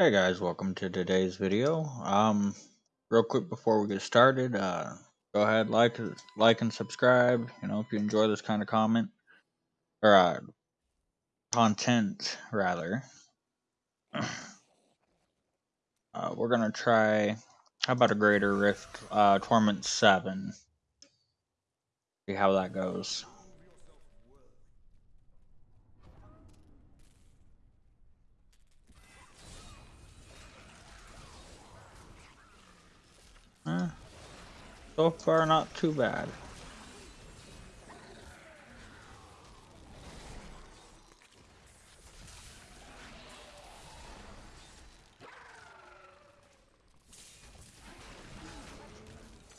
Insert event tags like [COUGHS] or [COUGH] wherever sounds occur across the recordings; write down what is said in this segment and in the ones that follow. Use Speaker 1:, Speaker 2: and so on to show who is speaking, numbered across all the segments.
Speaker 1: Hey guys, welcome to today's video. Um, real quick before we get started, uh, go ahead like like and subscribe. You know, if you enjoy this kind of comment or uh, content rather. [CLEARS THROAT] Uh, we're gonna try. How about a Greater Rift uh, Torment Seven? See how that goes. Eh, so far, not too bad.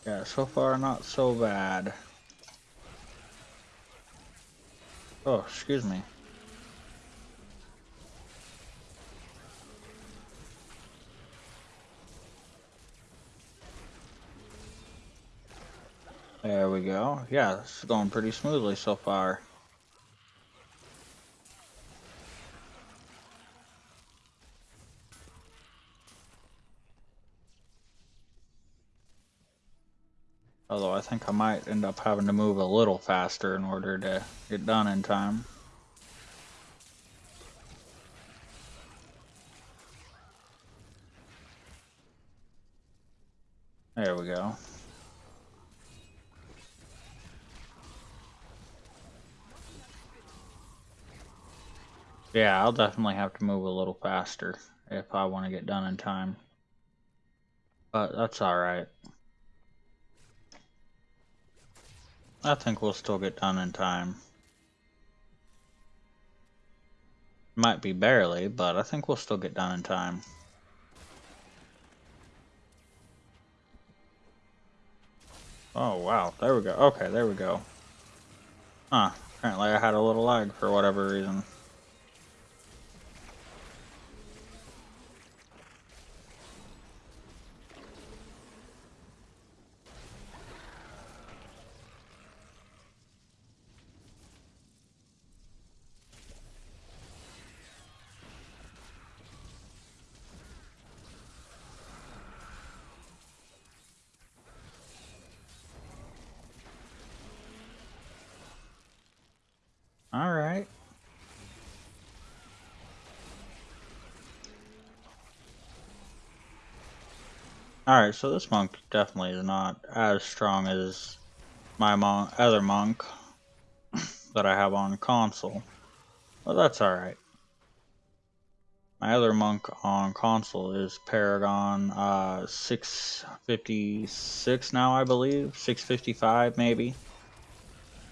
Speaker 1: Yeah, so far not so bad. Oh, excuse me. There we go. Yeah, this is going pretty smoothly so far. Although I think I might end up having to move a little faster in order to get done in time. There we go. Yeah, I'll definitely have to move a little faster if I want to get done in time. But that's alright. I think we'll still get done in time. Might be barely, but I think we'll still get done in time. Oh, wow. There we go. Okay, there we go. Huh. Apparently I had a little lag for whatever reason. Alright. Alright, so this monk definitely is not as strong as my mon other monk [COUGHS] that I have on console. But that's alright. My other monk on console is Paragon uh, 656 now, I believe. 655 maybe.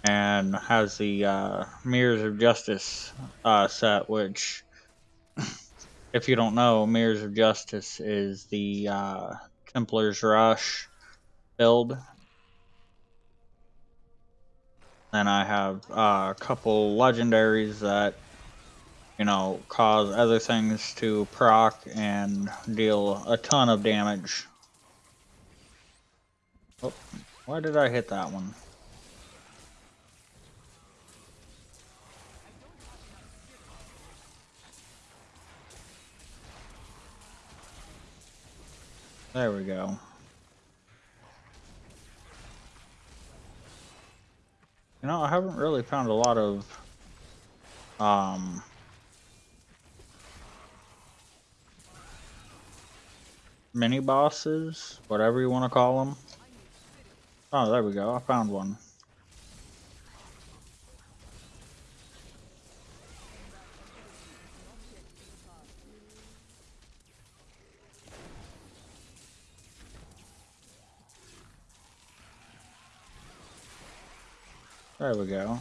Speaker 1: And has the uh, Mirrors of Justice uh, set, which, if you don't know, Mirrors of Justice is the uh, Tempest Rush build. Then I have uh, a couple legendaries that, you know, cause other things to proc and deal a ton of damage. Oh, why did I hit that one? There we go. You know, I haven't really found a lot of um mini bosses, whatever you want to call them. Oh, there we go. I found one. There we go.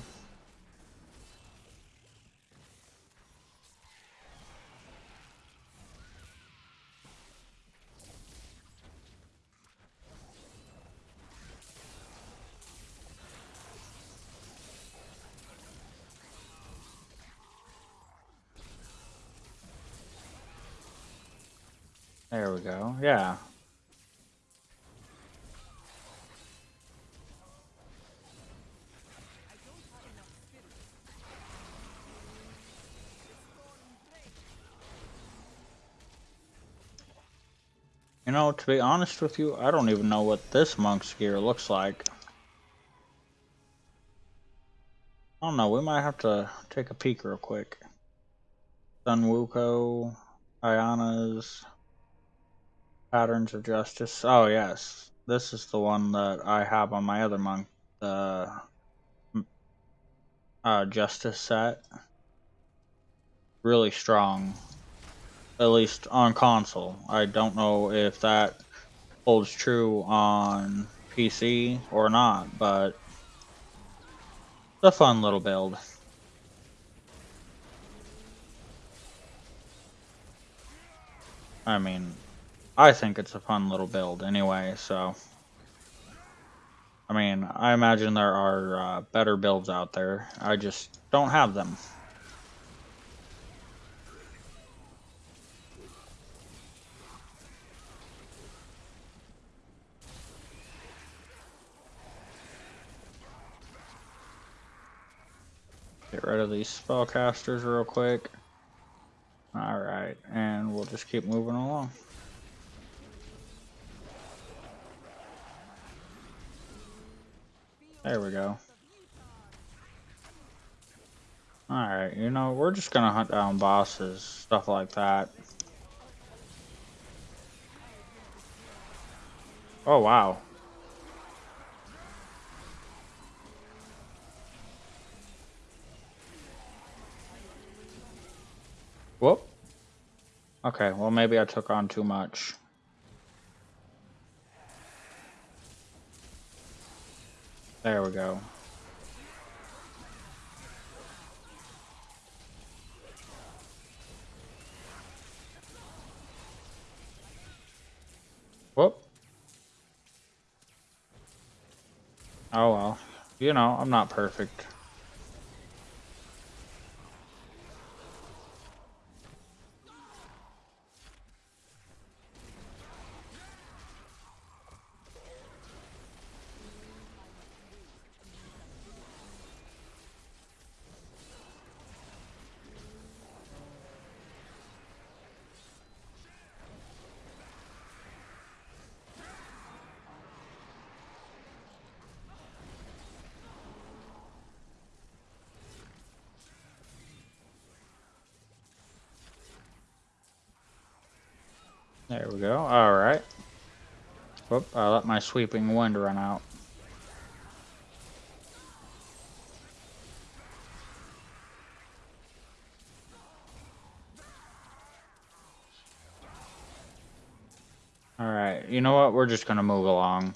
Speaker 1: There we go. Yeah. You know, to be honest with you, I don't even know what this monk's gear looks like. I don't know, we might have to take a peek real quick. Sun Wukong, Ayana's Patterns of Justice. Oh, yes. This is the one that I have on my other monk, the uh, Justice set. Really strong. At least on console. I don't know if that holds true on PC or not, but it's a fun little build. I mean, I think it's a fun little build anyway, so. I mean, I imagine there are uh, better builds out there. I just don't have them. Get rid of these spellcasters real quick. Alright, and we'll just keep moving along. There we go. Alright, you know, we're just gonna hunt down bosses, stuff like that. Oh, wow. Whoop. Okay, well maybe I took on too much. There we go. Whoop. Oh well. You know, I'm not perfect. There we go. Alright. Whoop, I let my sweeping wind run out. Alright, you know what? We're just gonna move along.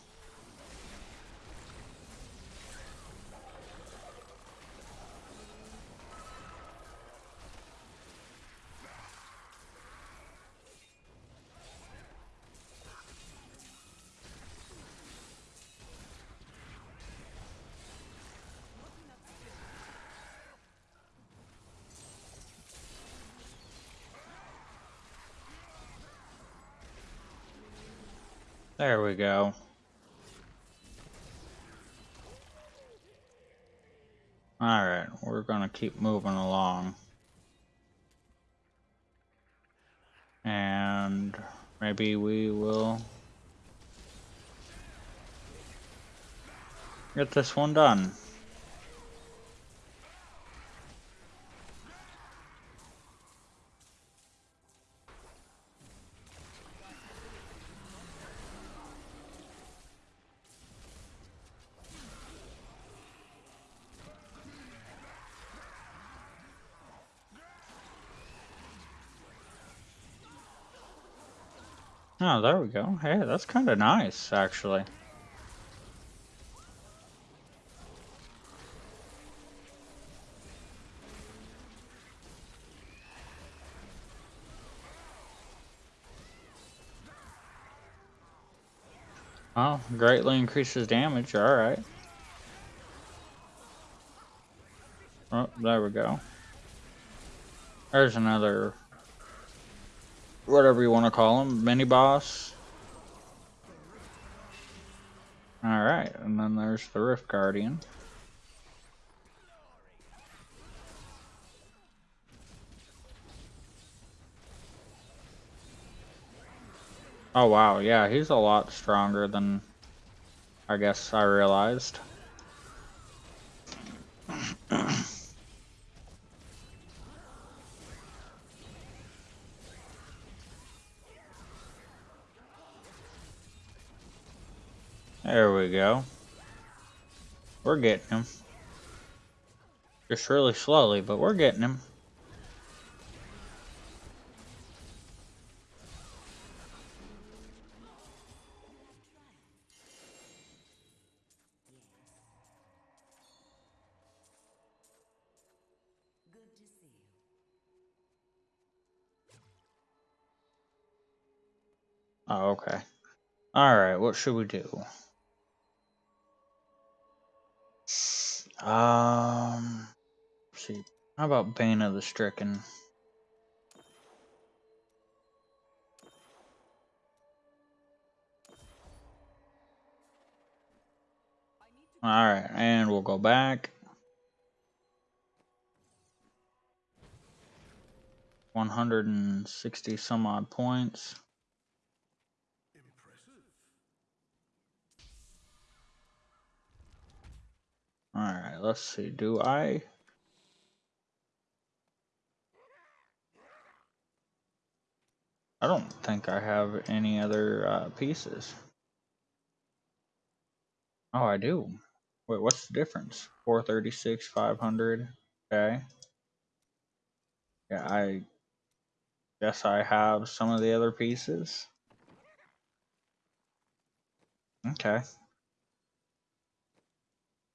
Speaker 1: There we go. Alright, we're gonna keep moving along. And maybe we will get this one done. Oh, there we go. Hey, that's kind of nice, actually. Oh, greatly increases damage. Alright. Oh, there we go. There's another whatever you want to call him, mini boss. Alright, and then there's the Rift Guardian. Oh wow, yeah, he's a lot stronger than I guess I realized. There we go. We're getting him. Just really slowly, but we're getting him. Oh, okay. Alright, what should we do? Um, see. How about Bane of the Stricken? Alright, and we'll go back. 160 some odd points. Alright, let's see. Do I... I don't think I have any other uh, pieces. Oh, I do. Wait, what's the difference? 436, 500. Okay. Yeah, I guess I have some of the other pieces. Okay.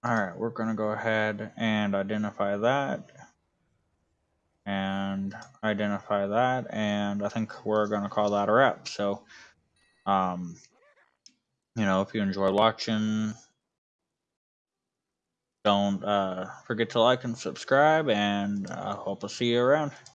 Speaker 1: Alright, we're going to go ahead and identify that. And identify that. And I think we're going to call that a wrap. So, um, you know, if you enjoyed watching, don't uh, forget to like and subscribe. And I hope to see you around.